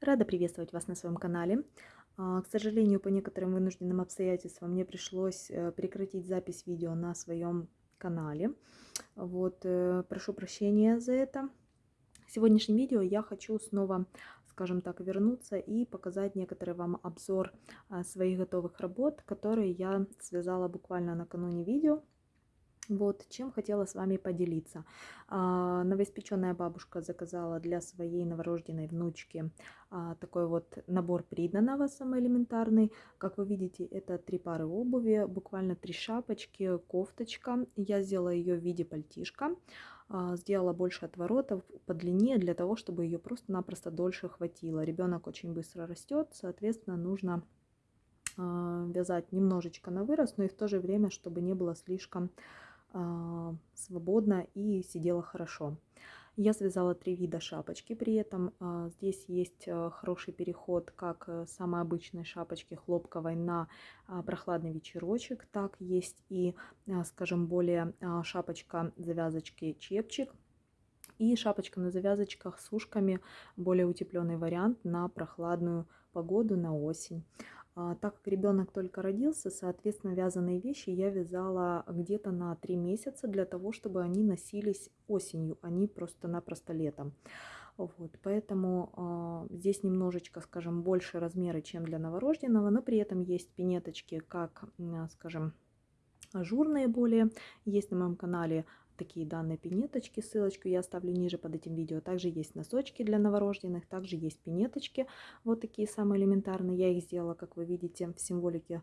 Рада приветствовать вас на своем канале. А, к сожалению, по некоторым вынужденным обстоятельствам мне пришлось э, прекратить запись видео на своем канале. Вот, э, прошу прощения за это. В сегодняшнем видео я хочу снова, скажем так, вернуться и показать некоторый вам обзор а, своих готовых работ, которые я связала буквально накануне видео. Вот, чем хотела с вами поделиться. А, новоиспеченная бабушка заказала для своей новорожденной внучки а, такой вот набор приданного, самый элементарный. Как вы видите, это три пары обуви, буквально три шапочки, кофточка. Я сделала ее в виде пальтишка. А, сделала больше отворотов по длине для того, чтобы ее просто-напросто дольше хватило. Ребенок очень быстро растет, соответственно, нужно вязать немножечко на вырост, но и в то же время, чтобы не было слишком свободно и сидела хорошо. Я связала три вида шапочки при этом. А, здесь есть а, хороший переход как э, самой обычной шапочки хлопковой на прохладный вечерочек, так есть и, скажем, более шапочка завязочки чепчик. И шапочка на завязочках с ушками, более утепленный вариант на прохладную погоду, на осень. А, так как ребенок только родился, соответственно, вязаные вещи я вязала где-то на 3 месяца для того, чтобы они носились осенью, а не просто-напросто летом. Вот, поэтому э, здесь немножечко, скажем, больше размеры, чем для новорожденного, но при этом есть пинеточки, как, скажем, ажурные более. Есть на моем канале такие данные пинеточки, ссылочку я оставлю ниже под этим видео. Также есть носочки для новорожденных, также есть пинеточки, вот такие самые элементарные. Я их сделала, как вы видите, в символике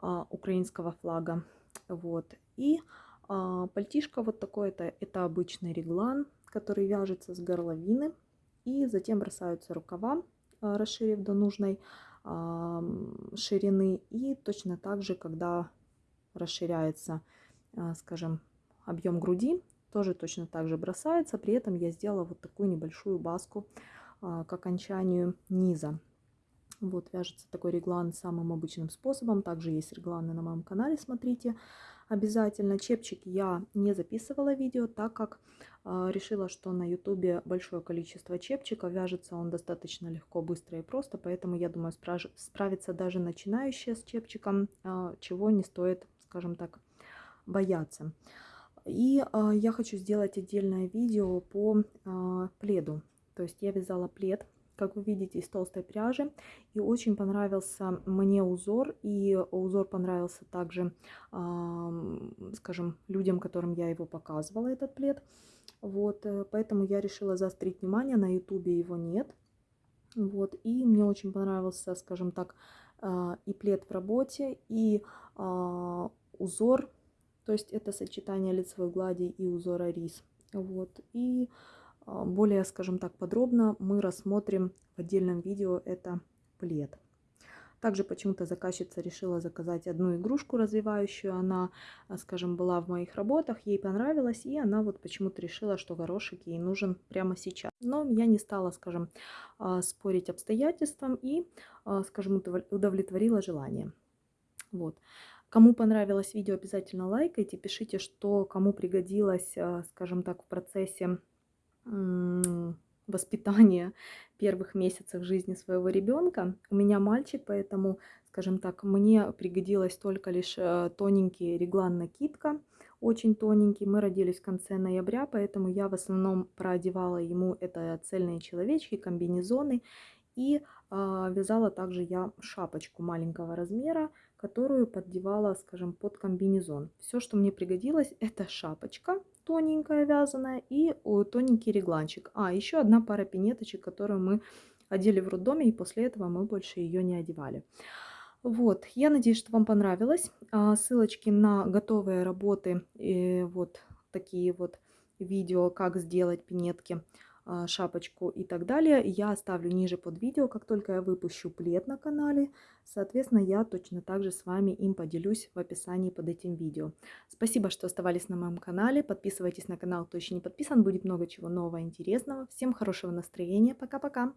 а, украинского флага. Вот. И а, пальтишко вот такое, это, это обычный реглан, который вяжется с горловины. И затем бросаются рукава, а, расширив до нужной а, ширины. И точно так же, когда расширяется, а, скажем, объем груди тоже точно так же бросается. При этом я сделала вот такую небольшую баску а, к окончанию низа. Вот вяжется такой реглан самым обычным способом. Также есть регланы на моем канале, смотрите обязательно. Чепчик я не записывала видео, так как э, решила, что на ютубе большое количество чепчиков. Вяжется он достаточно легко, быстро и просто, поэтому я думаю справиться даже начинающие с чепчиком, э, чего не стоит, скажем так, бояться. И а, я хочу сделать отдельное видео по а, пледу. То есть я вязала плед, как вы видите, из толстой пряжи. И очень понравился мне узор. И узор понравился также, скажем, людям, которым я его показывала, этот плед. Вот, э, поэтому я решила заострить внимание. На ютубе его нет. Вот, и мне очень понравился, скажем так, а, и плед в работе, и узор то есть это сочетание лицевой глади и узора рис. Вот. И а, более, скажем так, подробно мы рассмотрим в отдельном видео это плед. Также почему-то заказчица решила заказать одну игрушку развивающую. Она, а, скажем, была в моих работах, ей понравилось, и она вот почему-то решила, что горошек ей нужен прямо сейчас. Но я не стала, скажем, а, спорить обстоятельствам и, скажем, удовлетворила желание. Вот. Кому понравилось видео, обязательно лайкайте, пишите, что кому пригодилось, э, скажем так, в процессе воспитания первых месяцев жизни своего ребенка. У меня мальчик, поэтому, скажем так, мне пригодилась только лишь э, тоненький реглан накидка, очень тоненький. Мы родились в конце ноября, поэтому я в основном проодевала ему это цельные человечки, комбинезоны. И э, вязала также я шапочку маленького размера, которую поддевала, скажем, под комбинезон. Все, что мне пригодилось, это шапочка тоненькая вязаная и тоненький регланчик. А, еще одна пара пинеточек, которую мы одели в роддоме, и после этого мы больше ее не одевали. Вот, я надеюсь, что вам понравилось. А, ссылочки на готовые работы, и вот такие вот видео, как сделать пинетки а, шапочку и так далее, я оставлю ниже под видео, как только я выпущу плед на канале. Соответственно, я точно так же с вами им поделюсь в описании под этим видео. Спасибо, что оставались на моем канале. Подписывайтесь на канал, кто еще не подписан. Будет много чего нового, интересного. Всем хорошего настроения. Пока-пока.